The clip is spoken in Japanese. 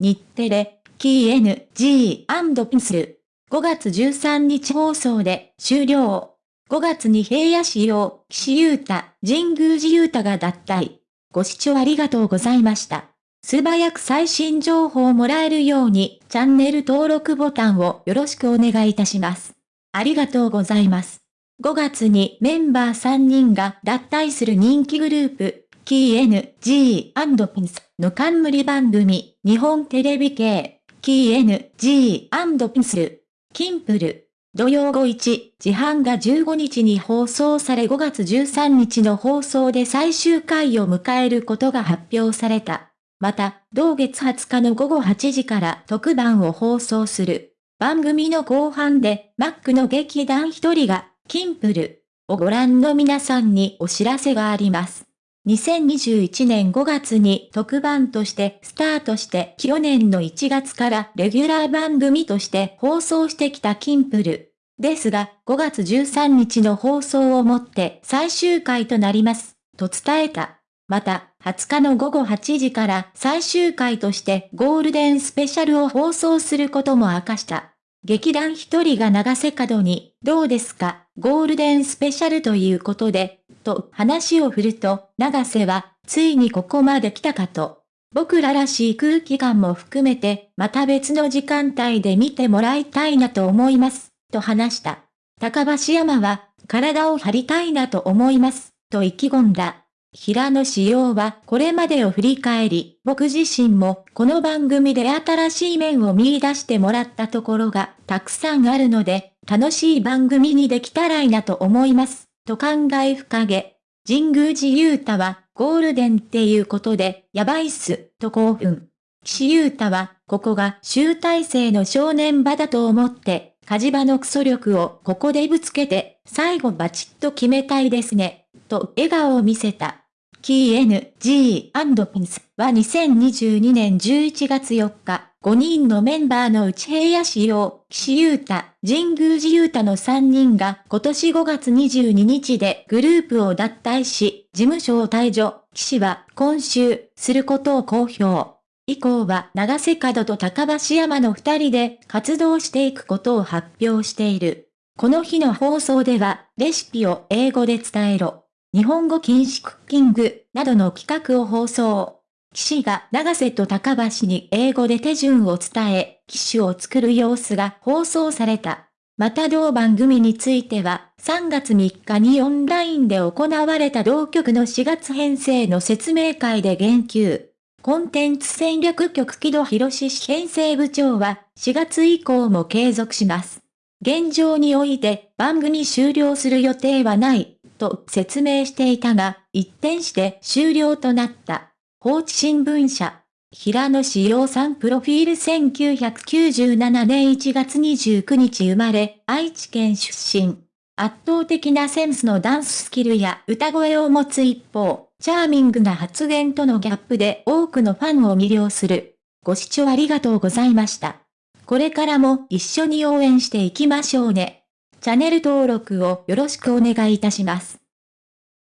日テレ、キー N、G& ピンスル。5月13日放送で終了。5月に平野市用、岸優太、神宮寺優太が脱退。ご視聴ありがとうございました。素早く最新情報をもらえるように、チャンネル登録ボタンをよろしくお願いいたします。ありがとうございます。5月にメンバー3人が脱退する人気グループ、キー N.G. ピンスの冠番組、日本テレビ系、キー N.G. ピンスル、キンプル。土曜午1時半が15日に放送され5月13日の放送で最終回を迎えることが発表された。また、同月20日の午後8時から特番を放送する。番組の後半で、マックの劇団一人が、キンプルをご覧の皆さんにお知らせがあります。2021年5月に特番としてスタートして去年の1月からレギュラー番組として放送してきたキンプル。ですが、5月13日の放送をもって最終回となります、と伝えた。また、20日の午後8時から最終回としてゴールデンスペシャルを放送することも明かした。劇団一人が長瀬角に、どうですか、ゴールデンスペシャルということで、と話を振ると、長瀬は、ついにここまで来たかと。僕ららしい空気感も含めて、また別の時間帯で見てもらいたいなと思います、と話した。高橋山は、体を張りたいなと思います、と意気込んだ。平野志陽はこれまでを振り返り、僕自身もこの番組で新しい面を見出してもらったところがたくさんあるので、楽しい番組にできたらいいなと思います、と考え深げ。神宮寺勇太はゴールデンっていうことで、やばいっす、と興奮。岸優太は、ここが集大成の正念場だと思って、火事場のクソ力をここでぶつけて、最後バチッと決めたいですね、と笑顔を見せた。キー N.G. ピンスは2022年11月4日、5人のメンバーのうち平野仕様、岸優太、神宮寺優太の3人が今年5月22日でグループを脱退し、事務所を退場、岸は今週、することを公表。以降は長瀬角と高橋山の2人で活動していくことを発表している。この日の放送では、レシピを英語で伝えろ。日本語禁止クッキングなどの企画を放送。騎士が長瀬と高橋に英語で手順を伝え、騎手を作る様子が放送された。また同番組については、3月3日にオンラインで行われた同局の4月編成の説明会で言及。コンテンツ戦略局木戸博士編成部長は、4月以降も継続します。現状において番組終了する予定はない。と説明していたが、一転して終了となった。放置新聞社。平野志陽さんプロフィール1997年1月29日生まれ、愛知県出身。圧倒的なセンスのダンススキルや歌声を持つ一方、チャーミングな発言とのギャップで多くのファンを魅了する。ご視聴ありがとうございました。これからも一緒に応援していきましょうね。チャンネル登録をよろしくお願いいたします。